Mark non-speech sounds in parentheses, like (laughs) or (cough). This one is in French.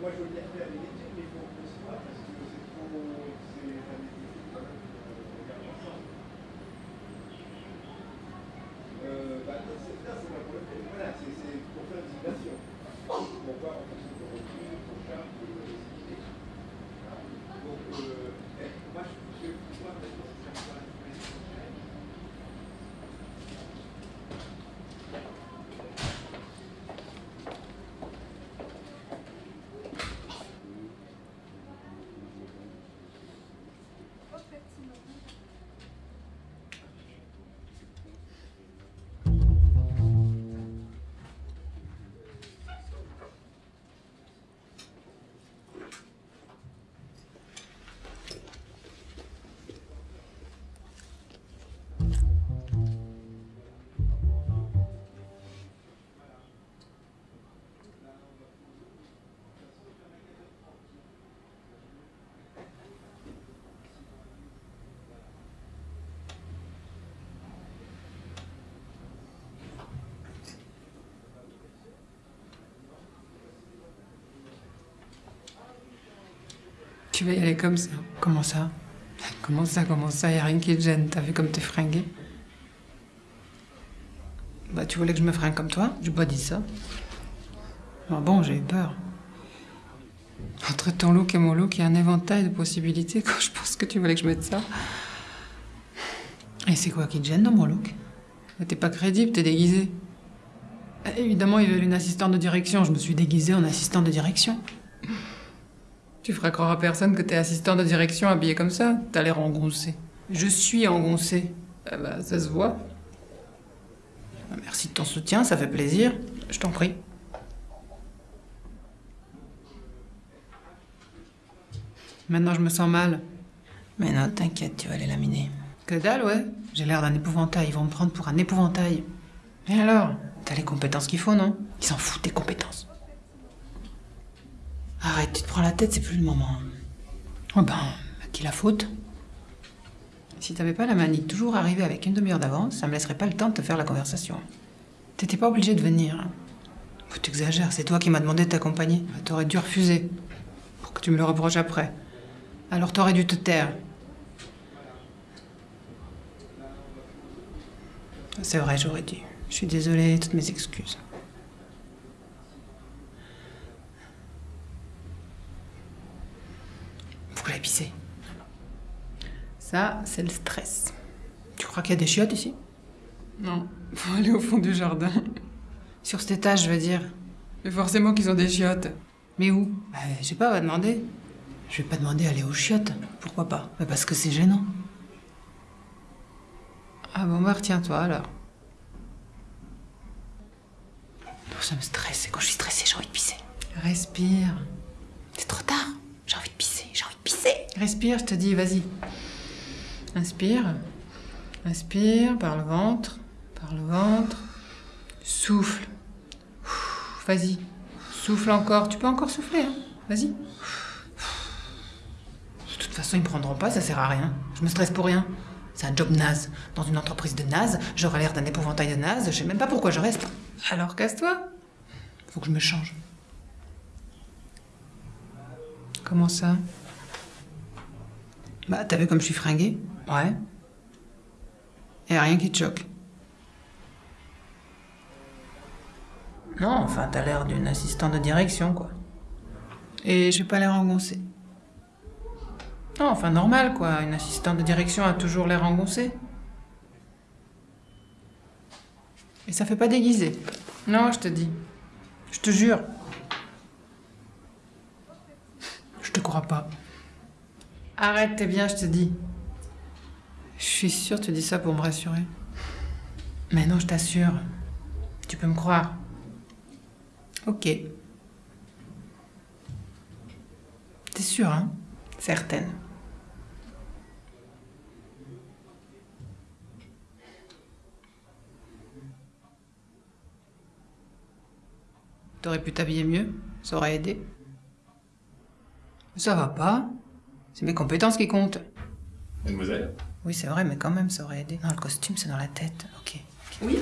Moi, je veux bien faire les études, mais il faut qu'on se voit parce que c'est trop. Tu vas y aller comme ça? Comment ça? Comment ça, comment ça? Y a rien qui te gêne. T'as vu comme t'es fringué Bah, tu voulais que je me fringue comme toi? J'ai pas dit ça. Ah bon, j'ai eu peur. Entre ton look et mon look, il y a un éventail de possibilités. (laughs) Quand je pense que tu voulais que je mette ça. Et c'est quoi qui te gêne dans mon look? T'es pas crédible, t'es déguisé. Évidemment, ils veulent une assistante de direction. Je me suis déguisée en assistante de direction. Tu feras croire à personne que t'es assistant de direction habillé comme ça. T'as l'air engoncé. Je suis engoncé. Ah bah, ça se voit. Ah, Merci de ton soutien, ça fait plaisir. Je t'en prie. Maintenant, je me sens mal. Mais non, t'inquiète, tu vas les laminer. Que dalle, ouais. J'ai l'air d'un épouvantail. Ils vont me prendre pour un épouvantail. Et alors? T'as les compétences qu'il faut, non? Ils s'en foutent des compétences. Arrête, tu te prends la tête, c'est plus le moment. Oh ben, à qui la faute? Si t'avais pas la manie toujours arriver avec une demi-heure d'avance, ça me laisserait pas le temps de te faire la conversation. T'étais pas obligé de venir. que t'exagères, c'est toi qui m'as demandé de t'accompagner. Bah, T'aurais dû refuser. Pour que tu me le reproches après. Alors t'aurais dû te taire. C'est vrai, j'aurais dû. Je suis désolée, toutes mes excuses. Pisser. Ça, c'est le stress. Tu crois qu'il y a des chiottes ici? Non. Faut aller au fond du jardin. Sur cet étage, je veux dire. Mais forcément qu'ils ont des chiottes. Mais où? Bah, Je sais pas, on va demander. Je vais pas demander d'aller aux chiottes. Pourquoi pas? Bah, Parce que c'est gênant. Ah bon, bah retiens-toi alors. Ça me stresse. Et quand je suis stressée, j'ai envie de pisser. Respire. C'est trop tard. J'ai envie de pisser. J'ai envie de pisser. Respire, je te dis, vas-y. Inspire. Inspire par le ventre. Par le ventre. Souffle. Vas-y. Souffle encore. Tu peux encore souffler, hein Vas-y. De toute façon, ils me prendront pas, ça sert à rien. Je me stresse pour rien. C'est un job naze. Dans une entreprise de naze, j'aurai l'air d'un épouvantail de naze, je sais même pas pourquoi je reste. Alors casse-toi. Faut que je me change. Comment ça? Bah, t'as vu comme je suis fringuée Ouais. Et rien qui te choque. Non, enfin, t'as l'air d'une assistante de direction, quoi. Et j'ai pas l'air engoncée. Non, enfin, normal, quoi. Une assistante de direction a toujours l'air engoncée. Et ça fait pas déguiser. Non, je te dis. Je te jure. Je te crois pas. Arrête, t'es bien, je te dis. Je suis sûre tu dis ça pour me rassurer. Mais non, je t'assure. Tu peux me croire. Ok. T'es sûre, hein? Certaine. T'aurais pu t'habiller mieux? Ça aurait aidé? Ça va pas? C'est mes compétences qui comptent. Mademoiselle? Oui, c'est vrai, mais quand même, ça aurait aidé. Non, le costume, c'est dans la tête. Ok. Oui